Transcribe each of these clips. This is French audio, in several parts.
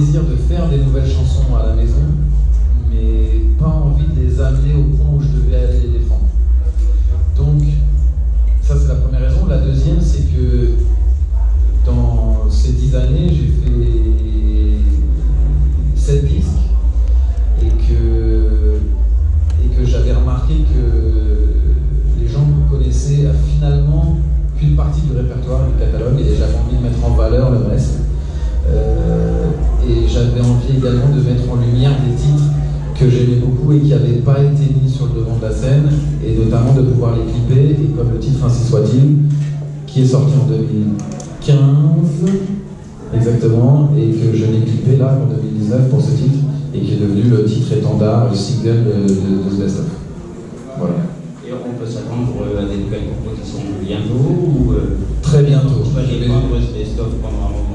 de faire des nouvelles chansons à la maison, mais pas envie de les amener au point où je devais aller les défendre. Envie également de mettre en lumière des titres que j'aimais beaucoup et qui n'avaient pas été mis sur le devant de la scène, et notamment de pouvoir les clipper, et comme le titre Ainsi soit-il, qui est sorti en 2015, exactement, et que je l'ai clippé là en 2019 pour ce titre, et qui est devenu le titre étendard, le single de, de, de ce best-of. Voilà. Et on peut s'attendre à des nouvelles compositions bientôt ou euh, Très bientôt. Je vais- prendre ce best-of pendant un moment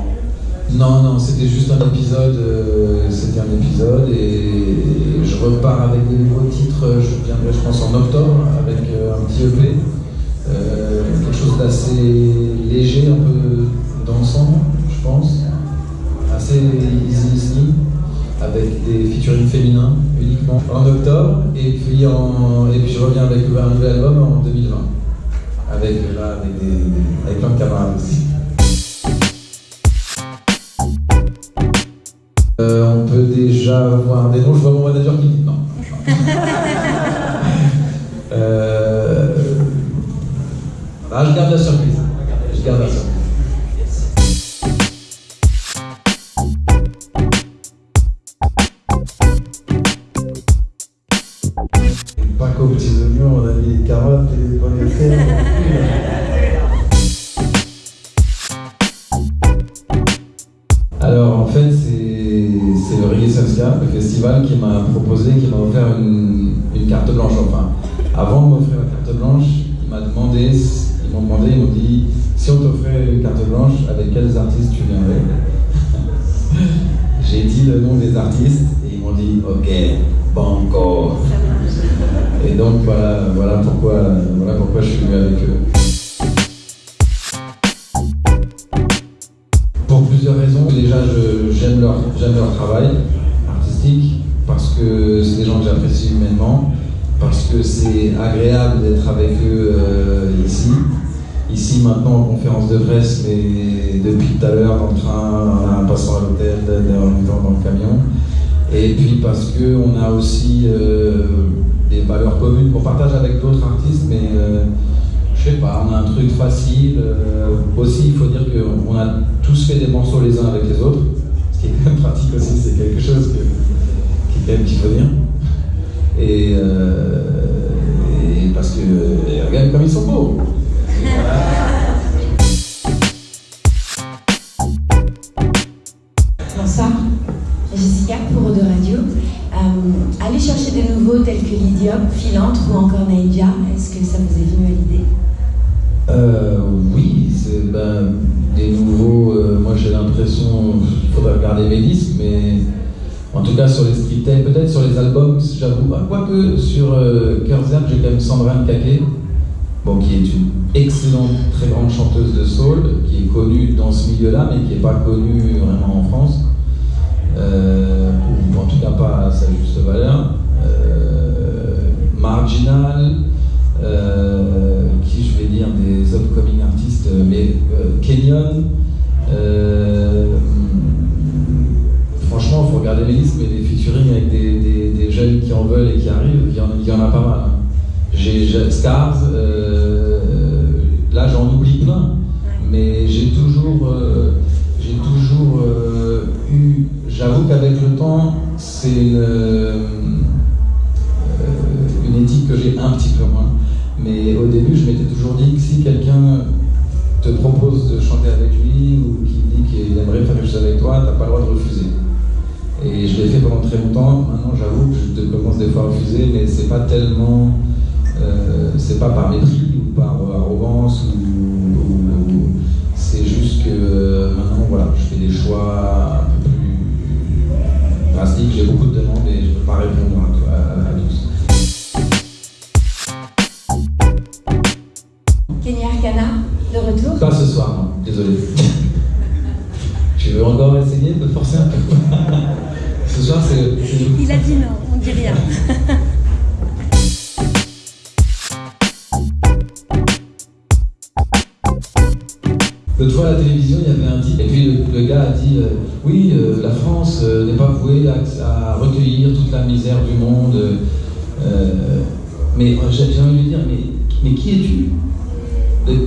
Non, non, c'était juste un épisode, euh, c'était un épisode et je repars avec des nouveaux titres, je viendrai je pense en octobre avec euh, un petit EP, euh, quelque chose d'assez léger, un peu dansant, je pense, assez easy listening, avec des featuring féminins uniquement en octobre et puis, et puis je reviens avec un nouvel album en 2020, avec, là, avec, des, avec plein de camarades aussi. Déjà voir des noms. Je vois mon manager qui dit non. euh... Ah, je garde la surprise. Je garde la surprise. Pas qu'aux petits oignons, on a mis les carottes et les pommes de terre. Alors en fait c'est c'est le festival qui m'a proposé, qui m'a offert une, carte blanche. Enfin, avant de m'offrir la carte blanche, il m'a demandé, ils m'ont demandé, ils m'ont dit si on t'offrait une carte blanche, avec quels artistes tu viendrais? J'ai dit le nom des artistes et ils m'ont dit ok, banco. Et donc voilà, voilà pourquoi, voilà pourquoi je suis venu avec eux. Pour plusieurs raisons. Déjà, j'aime leur, j'aime leur travail parce que c'est des gens que j'apprécie humainement, parce que c'est agréable d'être avec eux euh, ici. Ici maintenant en conférence de presse, mais depuis tout à l'heure dans le train, en passant à l'hôtel, en dans le camion. Et puis parce qu'on a aussi euh, des valeurs communes qu'on partage avec d'autres artistes, mais euh, je sais pas, on a un truc facile. euh, aussi, il faut dire qu'on a tous fait des morceaux les uns avec les autres, qui est quand même pratique aussi, c'est quelque chose que, qui est quand même dire. Et, euh, et parce que, et regarde comme ils sont beaux. Bonsoir, Jessica pour de Radio. Euh, allez chercher des nouveaux tels que Lydiop, Philantre ou encore Naïdia. Est-ce que ça vous est venu à l'idée? Euh, oui, c'est ben, des nouveaux. euh, moi j'ai l'impression, regarder mes disques, mais en tout cas sur les striptease, peut-être sur les albums, j'avoue. Ah, Quoique sur euh, Curzert, j'ai quand même Sandrine Caquet, bon, qui est une excellente, très grande chanteuse de soul, qui est connue dans ce milieu-là, mais qui n'est pas connue vraiment en France. Euh, ou en tout cas pas à sa juste valeur. Euh, Marginal, euh, qui je vais dire des upcoming artistes, mais Kenyon. Jeunes qui en veulent et qui arrivent, il y en, il y en a pas mal. hein. J'ai Scars, euh, là j'en oublie plein, mais j'ai toujours, euh, j'ai toujours euh, eu. J'avoue qu'avec le temps, c'est une commence des fois à refuser, mais c'est pas tellement. euh, c'est pas par mépris ou par arrogance ou. ou- c'est juste que maintenant, voilà, je fais des choix un peu plus drastiques. J'ai beaucoup de demandes et je peux pas répondre à, tous. Kenya Arcana, de retour Pas ce soir, non, désolé. tu veux encore essayer de forcer un peu? Ce soir, c'est. Il a dit non, rien. L'autre fois à la télévision, il y avait un titre, et puis le, gars a dit euh, Oui, euh, la France euh, n'est pas vouée à, recueillir toute la misère du monde. mais j'ai envie de lui dire Mais, mais qui es-tu?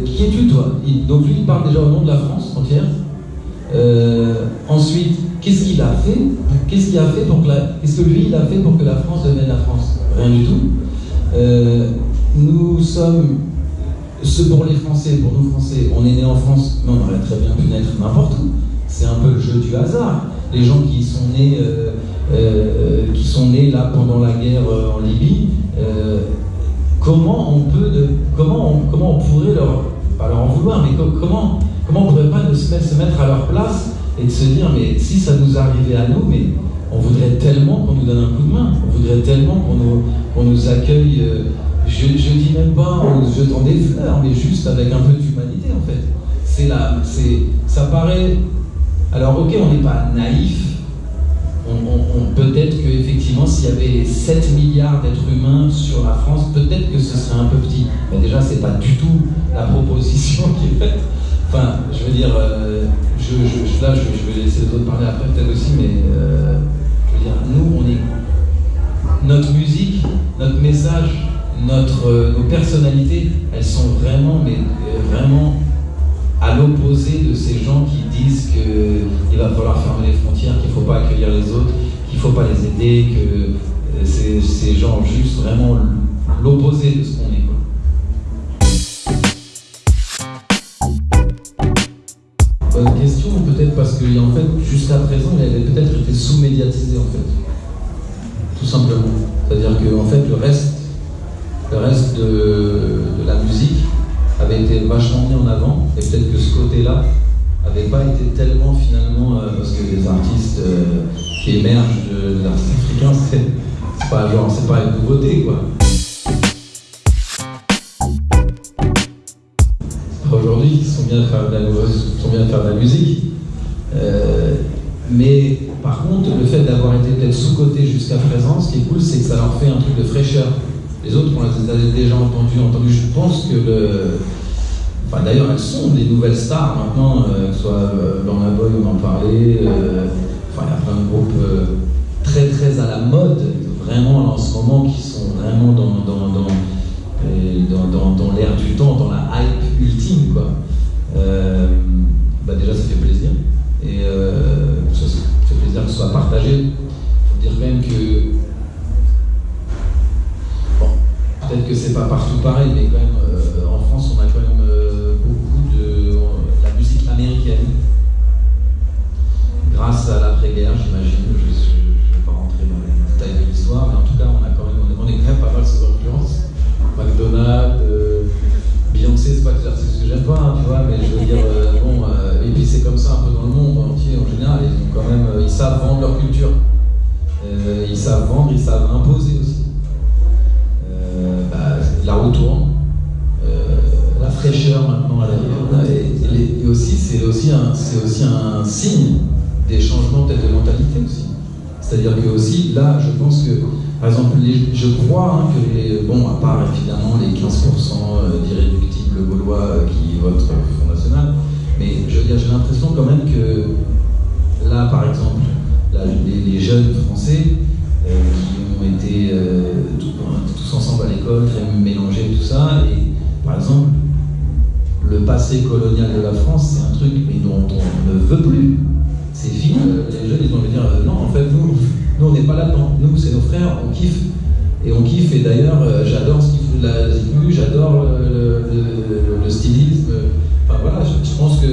Qui es-tu, toi? Donc lui, il parle déjà au nom de la France entière. Ensuite, qu'est-ce qu'il a fait Qu'est-ce qu'il a fait pour que la... Qu'est-ce que lui, il a fait pour que la France devienne la France Rien du tout. nous sommes ce pour les Français, pour nous Français, on est né en France, mais on aurait très bien pu naître n'importe où. C'est un peu le jeu du hasard. Les gens qui sont nés, euh, euh, qui sont nés là pendant la guerre euh, en Libye, comment on peut, comment, comment on pourrait leur, pas leur en vouloir, mais comment, comment on pourrait pas se mettre à leur place et de se dire, mais si ça nous arrivait à nous, mais on voudrait tellement qu'on nous donne un coup de main, on voudrait tellement qu'on nous, nous accueille je ne dis même pas en jetant des fleurs, mais juste avec un peu d'humanité en fait. C'est là, c'est, ça paraît. Alors ok, on n'est pas naïf. On, peut-être qu'effectivement, s'il y avait 7 milliards d'êtres humains sur la France, peut-être que ce serait un peu petit. Mais déjà, c'est pas du tout la proposition qui est faite. Enfin, je veux dire, euh, là, je, vais laisser les autres parler après peut-être aussi, mais euh, je veux dire, nous, on est notre musique, notre message, notre, euh, nos personnalités, elles sont vraiment, mais vraiment à l'opposé de ces gens qui disent qu'il va falloir fermer les frontières, qu'il ne faut pas accueillir les autres, qu'il ne faut pas les aider, que ces gens juste vraiment l'opposé de ce qu'on est. en fait. Tout simplement. C'est-à-dire que en fait, le reste le reste de, la musique avait été vachement mis en avant, et peut-être que ce côté-là n'avait pas été tellement finalement, euh, parce que les artistes euh, qui émergent de, l'art africain, c'est pas genre, c'est pas une nouveauté quoi. Aujourd'hui, ils sont bien faire de la, faire de la musique. Euh, mais par contre, le fait d'avoir été peut-être sous-côté jusqu'à présent, ce qui est cool, c'est que ça leur fait un truc de fraîcheur. Les autres, on les a déjà entendu, entendu. Je pense que le. Enfin, d'ailleurs, elles sont des nouvelles stars maintenant, euh, que ce soit euh, Lorna Boy, on en parlait. Euh, enfin, il y a plein de groupes très très à la mode, vraiment en ce moment, qui sont vraiment dans, dans, dans, dans, dans l'air du temps, dans la hype ultime, quoi. Et, aussi c'est aussi un aussi un signe des changements peut-être de mentalité aussi. C'est-à-dire que aussi là, je pense que par exemple, je crois hein, que bon à part évidemment les 15% euh, d'irréductibles gaulois qui votent au Front National, mais je veux dire j'ai l'impression quand même que là par exemple les, jeunes français qui ont été tous ensemble à l'école, très mélangés, tout ça. Passé colonial de la France, c'est un truc mais dont on ne veut plus. C'est fini. Les jeunes, ils vont dire euh, non, en fait, nous, nous on n'est pas là-dedans. Nous, c'est nos frères, on kiffe. Et on kiffe, et d'ailleurs, euh, j'adore ce qu'ils font de la zigu, j'adore le, stylisme. Enfin voilà, je, pense que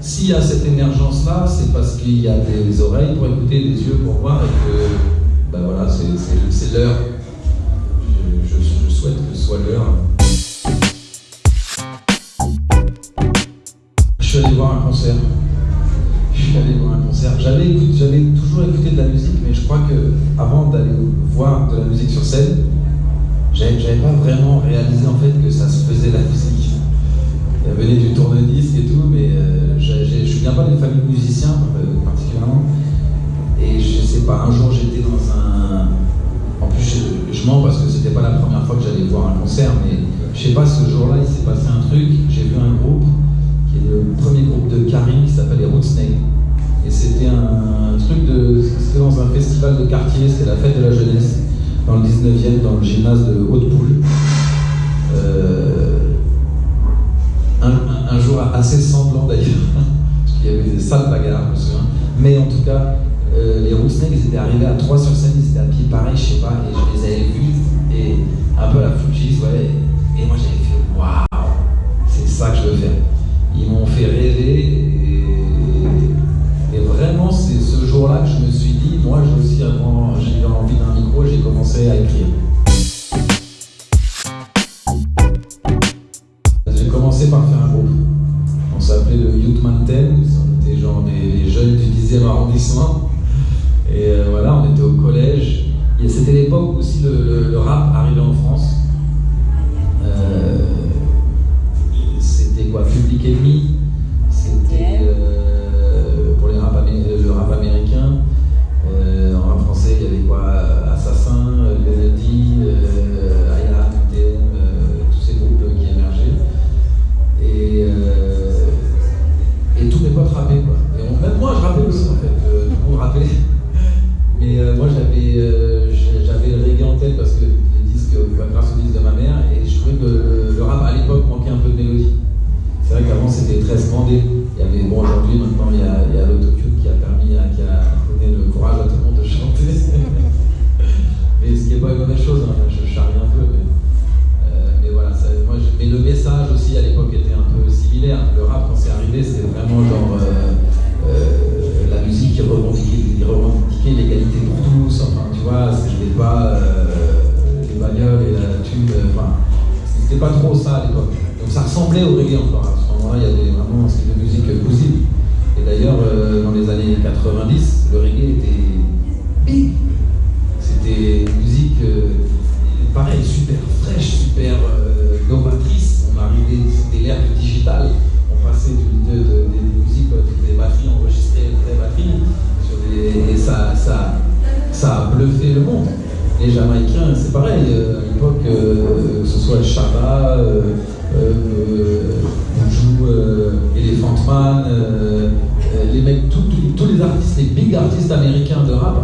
s'il y a cette émergence-là, c'est parce qu'il y a des oreilles pour écouter, des yeux pour voir, et que ben voilà, c'est l'heure souhaite que ce soit l'heure. Concert. Je suis allé voir un concert. J'avais, toujours écouté de la musique, mais je crois que avant d'aller musique sur scène, j'avais pas vraiment réalisé en fait que ça se faisait la musique. Elle venait du tourne-disque et tout, mais euh, je je viens pas d'une famille de musiciens euh, particulièrement. Et je sais pas, un jour j'étais dans un. En plus, je, je mens parce que c'était pas la première fois que j'allais voir un concert, mais je sais pas, ce jour-là, il s'est passé un truc. J'ai vu un groupe le premier groupe de Karim qui s'appelle les Rootsnake. Et c'était un, truc de. C'était dans un festival de quartier, c'était la fête de la jeunesse, dans le 19e, dans le gymnase de Haute-Poule. Euh, un, jour assez sanglant d'ailleurs, parce qu'il y avait des sales bagarres, je me souviens. Mais en tout cas, euh, les Rootsnake, ils étaient arrivés à 3 sur scène, ils étaient à pied pareil, je sais pas, et je les avais vus, et un peu à la Fujis, ouais. Et moi j'avais fait, waouh, c'est ça que je veux faire. Ils m'ont fait rêver, et, vraiment, c'est ce jour-là que je me suis dit, moi j'ai aussi, avant, j'ai eu envie d'un micro, j'ai commencé à écrire. J'ai commencé par faire un groupe. On s'appelait le Youth Mountain, on était genre des jeunes du 10e arrondissement. Et euh, voilà, on était au collège. C'était l'époque aussi le, le, le, rap arrivait en France. Euh, c'était quoi Public Enemy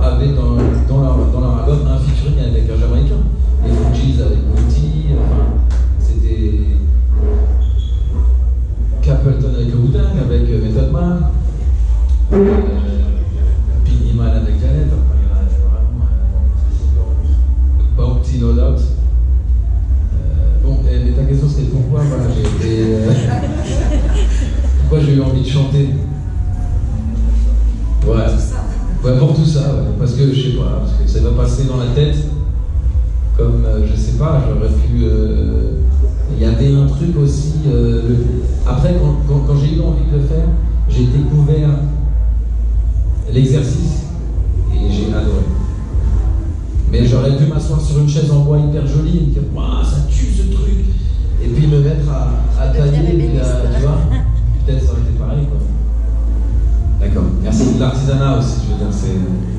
avaient dans, dans, leur, dans leur album un featuring avec un Jamaïcain. Les Fujis avec Booty, enfin, c'était Capleton avec Wu-Tang, avec euh, Method Man, euh, Ouais, pour tout ça, ouais. parce que je sais pas, parce que ça va passer dans la tête, comme je sais pas, j'aurais pu. Il y avait un truc aussi. Euh, le... Après, quand, quand, quand j'ai eu envie de le faire, j'ai découvert l'exercice et j'ai adoré. Mais j'aurais pu m'asseoir sur une chaise en bois hyper jolie et me dire Waouh, ça tue ce truc Et puis me mettre à, à tailler, tu vois aussi,